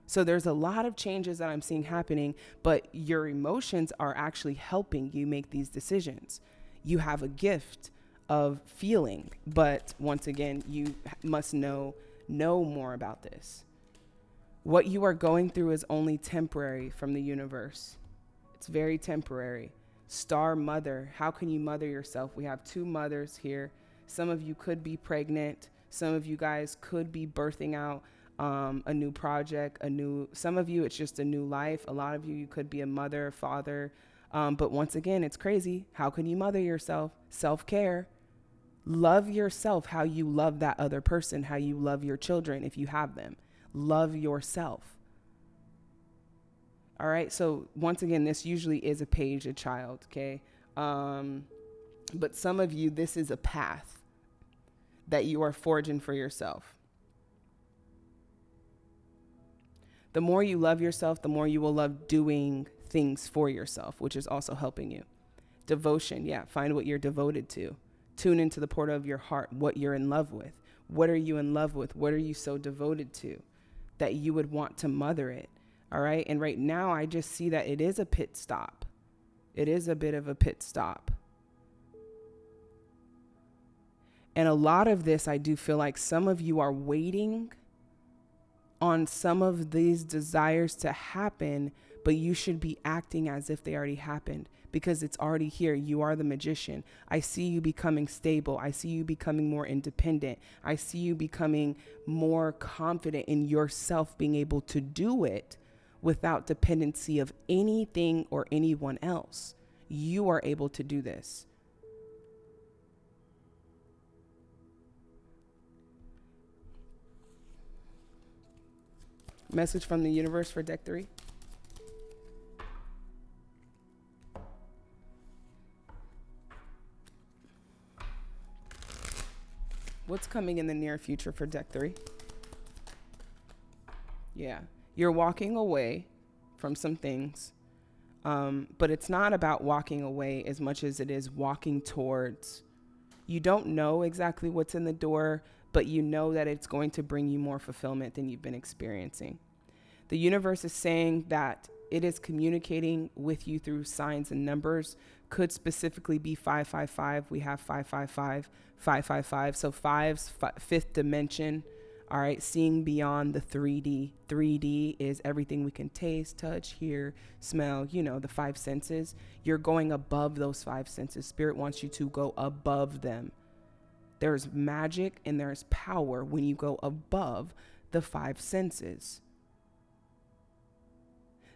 So there's a lot of changes that I'm seeing happening, but your emotions are actually helping you make these decisions. You have a gift of feeling, but once again, you must know know more about this. What you are going through is only temporary from the universe. It's very temporary. Star mother, how can you mother yourself? We have two mothers here. Some of you could be pregnant. Some of you guys could be birthing out um, a new project, a new, some of you, it's just a new life. A lot of you, you could be a mother, father. Um, but once again, it's crazy. How can you mother yourself? Self care. Love yourself how you love that other person, how you love your children if you have them. Love yourself. All right. So, once again, this usually is a page, a child, okay? Um, but some of you, this is a path that you are forging for yourself. the more you love yourself, the more you will love doing things for yourself, which is also helping you. Devotion, yeah, find what you're devoted to. Tune into the portal of your heart, what you're in love with. What are you in love with? What are you so devoted to that you would want to mother it? All right. And right now, I just see that it is a pit stop. It is a bit of a pit stop. And a lot of this, I do feel like some of you are waiting on some of these desires to happen, but you should be acting as if they already happened because it's already here. You are the magician. I see you becoming stable. I see you becoming more independent. I see you becoming more confident in yourself being able to do it without dependency of anything or anyone else. You are able to do this. Message from the universe for deck three. What's coming in the near future for deck three? Yeah, you're walking away from some things, um, but it's not about walking away as much as it is walking towards. You don't know exactly what's in the door, but you know that it's going to bring you more fulfillment than you've been experiencing. The universe is saying that it is communicating with you through signs and numbers. Could specifically be 555. We have 555, 555. So five's fi- fifth dimension. All right, seeing beyond the 3D. 3D is everything we can taste, touch, hear, smell, you know, the five senses. You're going above those five senses. Spirit wants you to go above them. There's magic and there's power when you go above the five senses.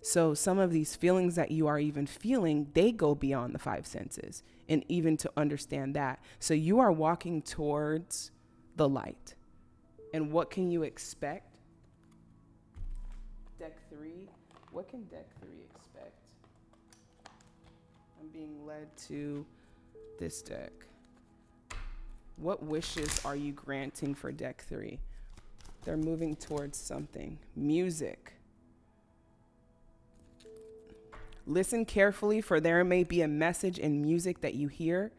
So some of these feelings that you are even feeling, they go beyond the five senses and even to understand that. So you are walking towards the light. And what can you expect? Deck three. What can deck three expect? I'm being led to this deck. What wishes are you granting for deck three? They're moving towards something. Music. Listen carefully, for there may be a message in music that you hear.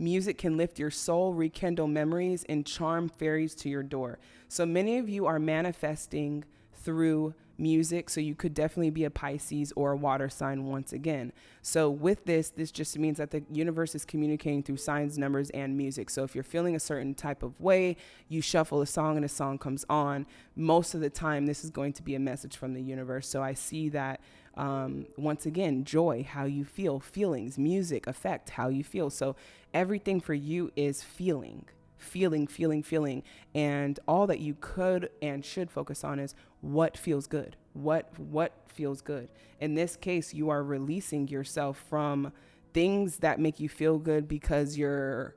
Music can lift your soul, rekindle memories, and charm fairies to your door. So many of you are manifesting through music. So you could definitely be a Pisces or a water sign once again. So with this, this just means that the universe is communicating through signs, numbers, and music. So if you're feeling a certain type of way, you shuffle a song and a song comes on. Most of the time, this is going to be a message from the universe. So I see that um, once again, joy, how you feel, feelings, music affect how you feel. So everything for you is feeling feeling, feeling, feeling. And all that you could and should focus on is what feels good. What what feels good. In this case, you are releasing yourself from things that make you feel good because you're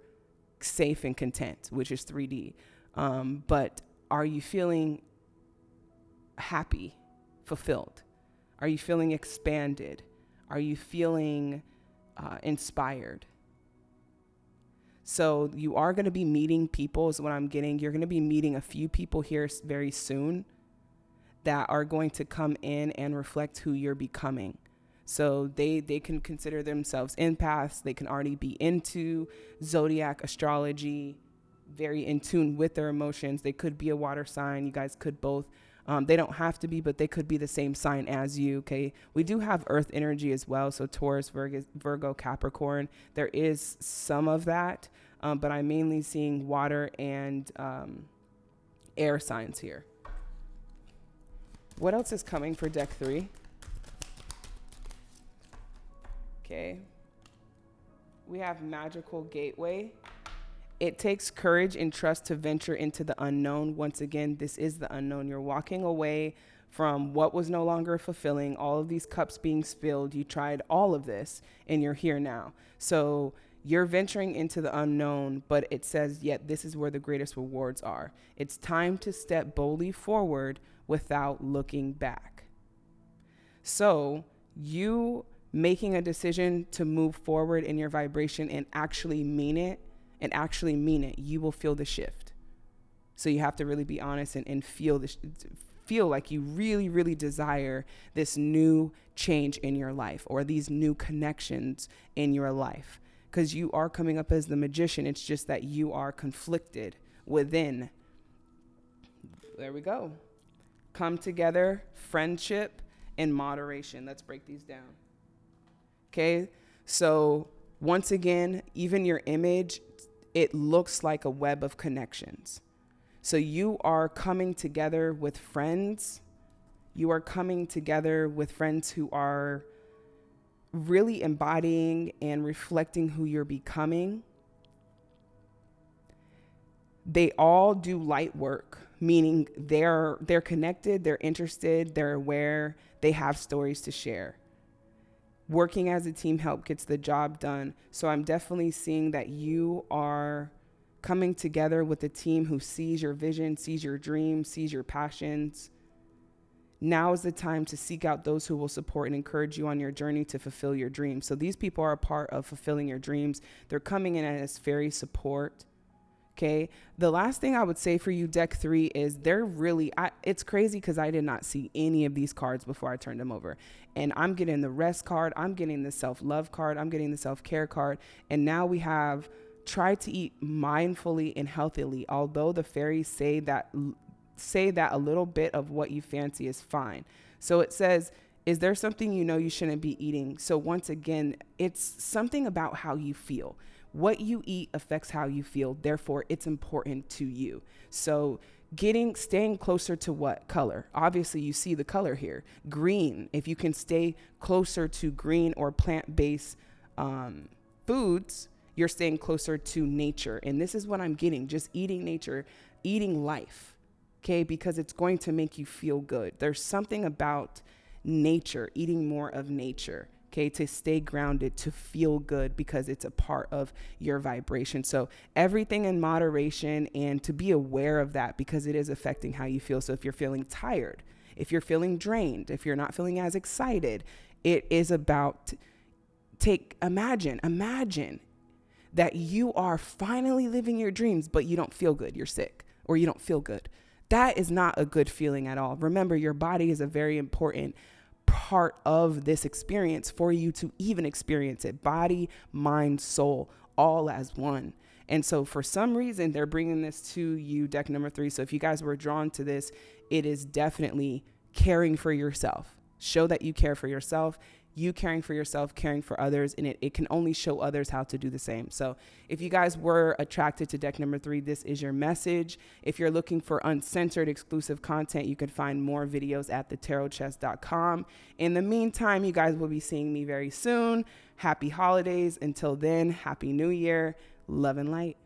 safe and content, which is 3D. Um, but are you feeling happy, fulfilled? Are you feeling expanded? Are you feeling uh, inspired? So you are going to be meeting people is what I'm getting. You're going to be meeting a few people here very soon that are going to come in and reflect who you're becoming. So they they can consider themselves empaths. They can already be into zodiac astrology, very in tune with their emotions. They could be a water sign. You guys could both. Um, they don't have to be, but they could be the same sign as you. Okay, we do have Earth energy as well. So Taurus, Virgo, Virgo Capricorn. There is some of that, um, but I'm mainly seeing water and um, air signs here. What else is coming for deck three? Okay. We have Magical Gateway. It takes courage and trust to venture into the unknown. Once again, this is the unknown. You're walking away from what was no longer fulfilling, all of these cups being spilled. You tried all of this and you're here now. So you're venturing into the unknown, but it says, yet this is where the greatest rewards are. It's time to step boldly forward without looking back. So, you making a decision to move forward in your vibration and actually mean it and actually mean it, you will feel the shift. So you have to really be honest and, and feel this feel like you really, really desire this new change in your life or these new connections in your life. Because you are coming up as the magician. It's just that you are conflicted within. There we go come together, friendship, and moderation. Let's break these down. Okay, so once again, even your image, it looks like a web of connections. So you are coming together with friends. You are coming together with friends who are really embodying and reflecting who you're becoming. They all do light work meaning they're they're connected, they're interested, they're aware, they have stories to share. Working as a team help gets the job done. So I'm definitely seeing that you are coming together with a team who sees your vision, sees your dreams, sees your passions. Now is the time to seek out those who will support and encourage you on your journey to fulfill your dreams. So these people are a part of fulfilling your dreams. They're coming in as fairy support Okay. The last thing I would say for you, deck three, is they're really, I, it's crazy because I did not see any of these cards before I turned them over. And I'm getting the rest card, I'm getting the self love card, I'm getting the self care card. And now we have try to eat mindfully and healthily. Although the fairies say that, say that a little bit of what you fancy is fine. So it says, is there something you know you shouldn't be eating? So once again, it's something about how you feel. What you eat affects how you feel. Therefore, it's important to you. So getting staying closer to what color obviously you see the color here green if you can stay closer to green or plant-based um, foods you're staying closer to nature and this is what i'm getting just eating nature eating life okay because it's going to make you feel good there's something about nature eating more of nature okay, to stay grounded, to feel good because it's a part of your vibration. So, everything in moderation and to be aware of that because it is affecting how you feel. So, if you're feeling tired, if you're feeling drained, if you're not feeling as excited, it is about take imagine, imagine that you are finally living your dreams, but you don't feel good, you're sick, or you don't feel good. That is not a good feeling at all. Remember, your body is a very important part of this experience for you to even experience it body, mind, soul, all as one. And so, for some reason, they're bringing this to you, deck number three. So, if you guys were drawn to this, it is definitely caring for yourself. Show that you care for yourself you caring for yourself, caring for others, and it, it can only show others how to do the same. So, if you guys were attracted to deck number three, this is your message. If you're looking for uncensored exclusive content, you can find more videos at thetarotchest.com. In the meantime, you guys will be seeing me very soon. Happy holidays. Until then, Happy New Year. Love and light.